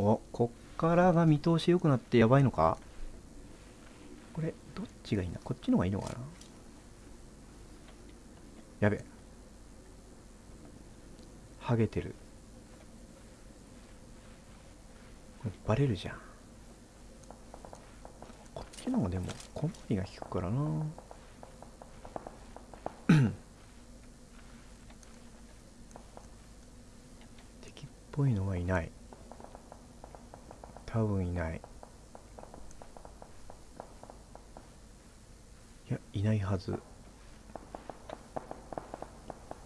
おこっからが見通し良くなってやばいのか？これどっちがいいなこっちの方がいいのかな？やべ。ハゲてる。これバレるじゃん。こっちの方がでも小回りが効くからな。敵っぽいのはいない。多分いない。いやいないはず。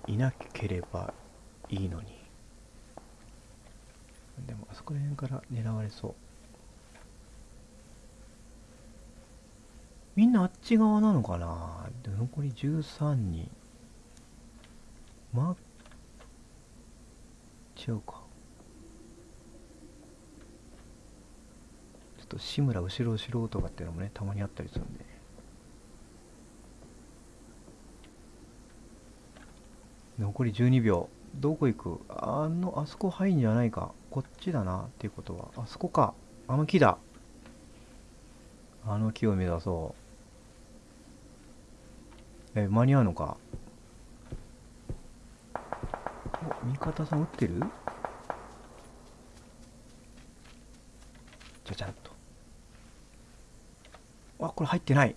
いなければいいのに。でもあそこら辺から狙われそう。みんなあっち側なのかな？で残り13人。ま違うかちょっと志村後ろ後ろとかっていうのもねたまにあったりするんで。残り12秒。どこ行く？あのあそこ入んじゃないか。こっちだなっていうことは。あそこか。あの木だ。あの木を目指そう。え間に合うのか？お味方さん撃ってる？じゃじゃんと。あこれ入ってない。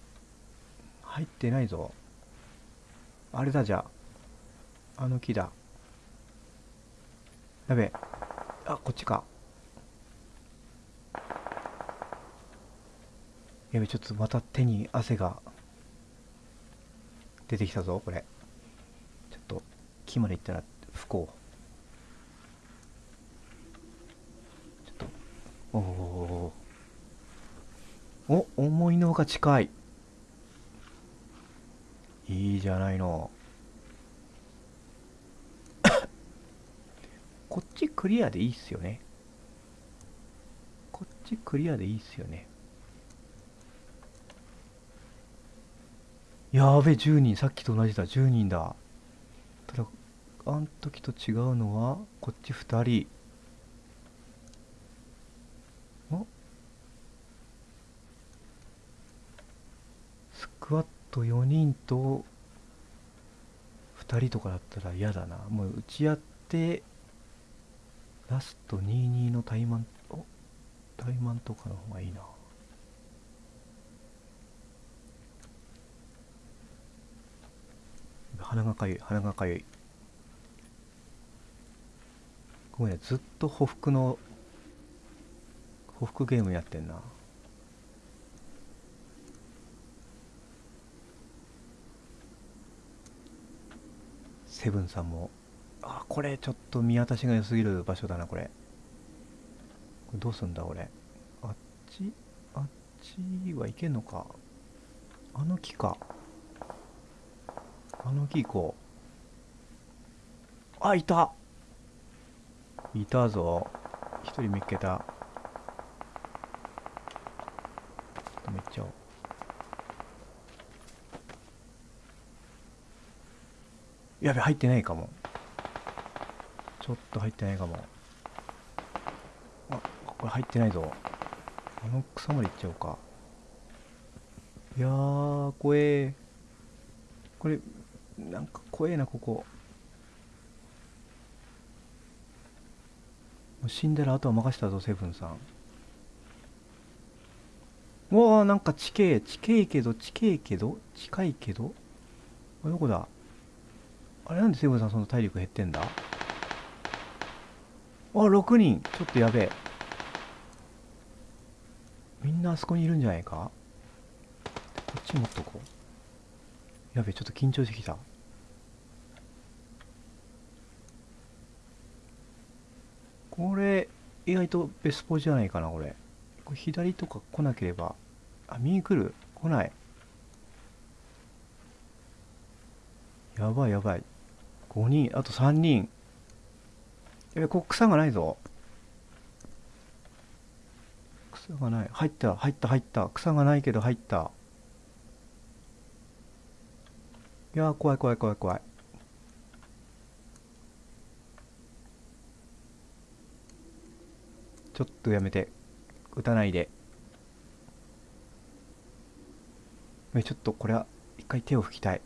入ってないぞ。あれだじゃあ。あの木だ。やべえあこっちか。やべちょっとまた手に汗が出てきたぞこれ。ちょっと木まで行ったら不幸ちょっと。おおお思いのほか近い。いいじゃないの。こっちクリアでいいっすよね。こっちクリアでいいっすよね。やべ10人。さっきと同じだ。10人だ。ただあん時と違うのはこっち2人。お？スクワット4人と2人とかだったら嫌だな。もう打ち合ってラスト22の怠慢お怠慢とかの方がいいな。鼻がかゆい鼻がかゆい。ごめんねずっと匍匐の匍匐ゲームやってんな。セブンさんもあこれちょっと見渡しが良すぎる場所だなこれ。これどうすんだ俺あっち？あっちはいけんのか。あの木か。あの木行こう。あいた。いたぞ。一人見っけた。ちょっとめっちゃおう。やべ入ってないかも。ちょっと入ってないかも。あこれ入ってないぞ。あの草まで行っちゃおうか。いやー怖え。これなんか怖えなここ。もう死んだらあとは任せたぞセブンさん。うわーなんか地形地形けど地形けど近いけど。あどこだ？あれなんでセブンさんその体力減ってんだ？あ6人。ちょっとやべえ。みんなあそこにいるんじゃないか？こっち持っとこう。やべえちょっと緊張してきた。これ意外とベスポじゃないかなこれ。これ左とか来なければ。あ右来る？来ない。やばいやばい。5人あと3人。やべここ草がないぞ。草がない。入った入った入った。草がないけど入った。いや怖い怖い怖い怖い。ちょっとやめて。撃たないで。えちょっとこれは一回手を拭きたい。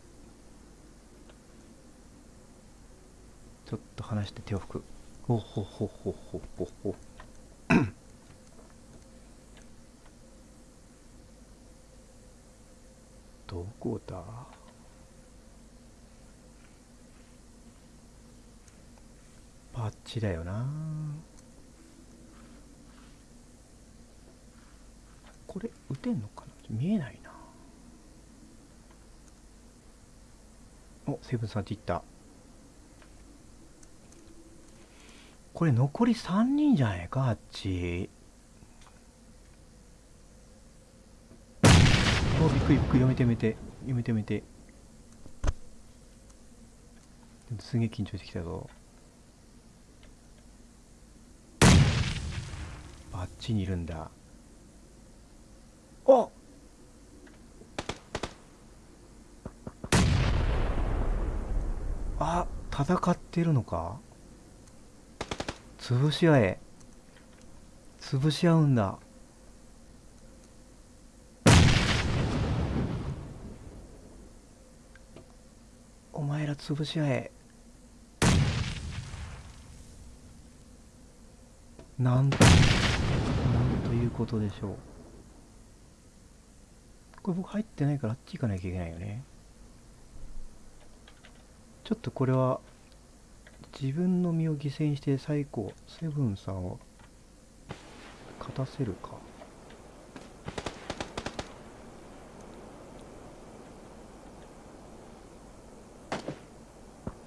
ちょっと離して手を拭く。ほほほほほほほ どこだ？パッチだよな。これ撃てんのかな？見えないな。おセブンさんって言ったこれ残り3人じゃないかあっち。おびっくりびっくり。やめてやめてやめてやめてすげえ緊張してきたぞ。あっちにいるんだ。ああ戦ってるのか？潰し合え。潰し合うんだ。お前ら潰し合え。なんなんということでしょう。これ僕入ってないからあっち行かなきゃいけないよね。ちょっとこれは自分の身を犠牲にして最高セブンさんを勝たせるか。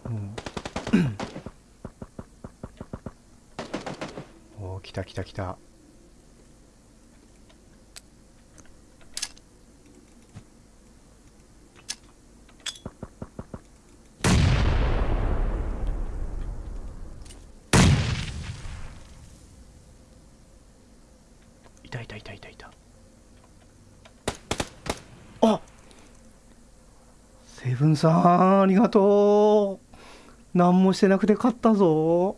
うん。おお来た来た来たたいたいたいたいた。あセブンさんありがとう。何もしてなくて勝ったぞ。